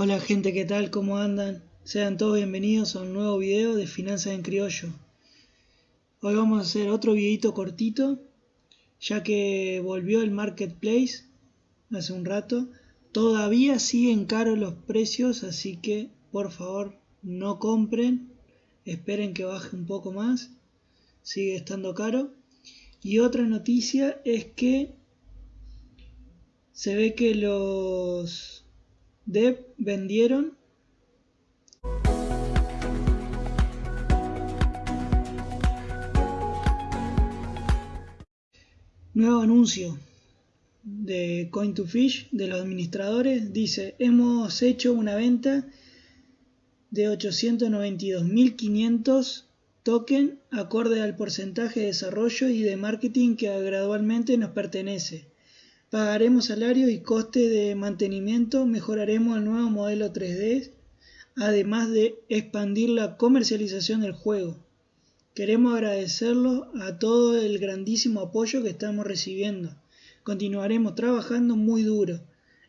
Hola gente, ¿qué tal? ¿Cómo andan? Sean todos bienvenidos a un nuevo video de Finanzas en Criollo. Hoy vamos a hacer otro videito cortito, ya que volvió el Marketplace hace un rato. Todavía siguen caros los precios, así que por favor no compren, esperen que baje un poco más, sigue estando caro. Y otra noticia es que se ve que los Dev vendieron. Nuevo anuncio de Coin2Fish de los administradores. Dice hemos hecho una venta de 892.500 token acorde al porcentaje de desarrollo y de marketing que gradualmente nos pertenece Pagaremos salario y coste de mantenimiento, mejoraremos el nuevo modelo 3D, además de expandir la comercialización del juego. Queremos agradecerlo a todo el grandísimo apoyo que estamos recibiendo. Continuaremos trabajando muy duro.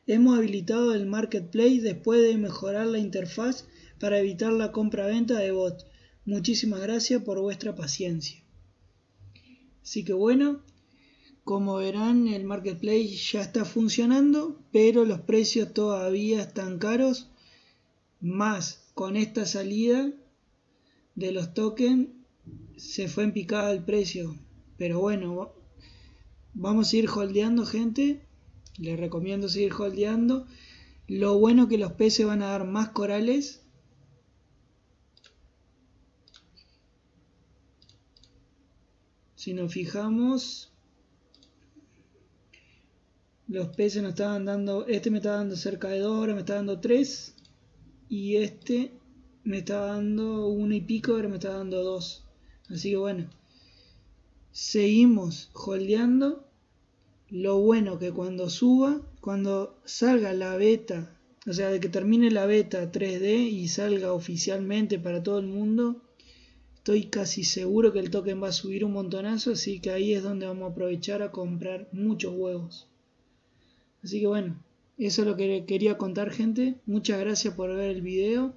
Hemos habilitado el Marketplace después de mejorar la interfaz para evitar la compra-venta de bots. Muchísimas gracias por vuestra paciencia. Así que bueno, como verán, el marketplace ya está funcionando, pero los precios todavía están caros. Más con esta salida de los tokens se fue en picada el precio. Pero bueno, vamos a ir holdeando, gente. Les recomiendo seguir holdeando. Lo bueno que los peces van a dar más corales. Si nos fijamos, los peces nos estaban dando, este me está dando cerca de 2 ahora me está dando 3 y este me está dando 1 y pico, ahora me está dando 2. Así que bueno, seguimos holdeando. Lo bueno que cuando suba, cuando salga la beta, o sea, de que termine la beta 3D y salga oficialmente para todo el mundo, estoy casi seguro que el token va a subir un montonazo, así que ahí es donde vamos a aprovechar a comprar muchos huevos. Así que bueno, eso es lo que quería contar gente. Muchas gracias por ver el video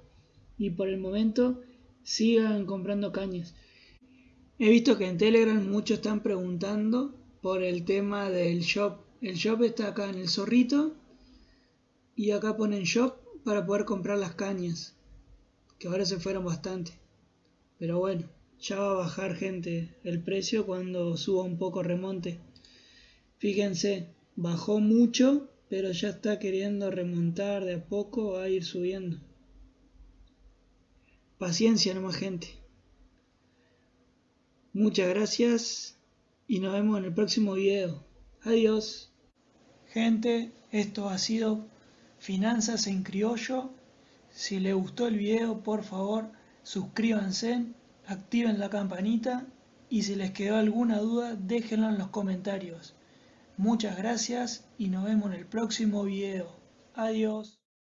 y por el momento sigan comprando cañas. He visto que en Telegram muchos están preguntando por el tema del shop. El shop está acá en el zorrito y acá ponen shop para poder comprar las cañas. Que ahora se fueron bastante. Pero bueno, ya va a bajar gente el precio cuando suba un poco remonte. Fíjense, Bajó mucho, pero ya está queriendo remontar de a poco a ir subiendo. Paciencia nomás gente. Muchas gracias y nos vemos en el próximo video. Adiós. Gente, esto ha sido Finanzas en Criollo. Si les gustó el video, por favor, suscríbanse, activen la campanita y si les quedó alguna duda, déjenlo en los comentarios. Muchas gracias y nos vemos en el próximo video. Adiós.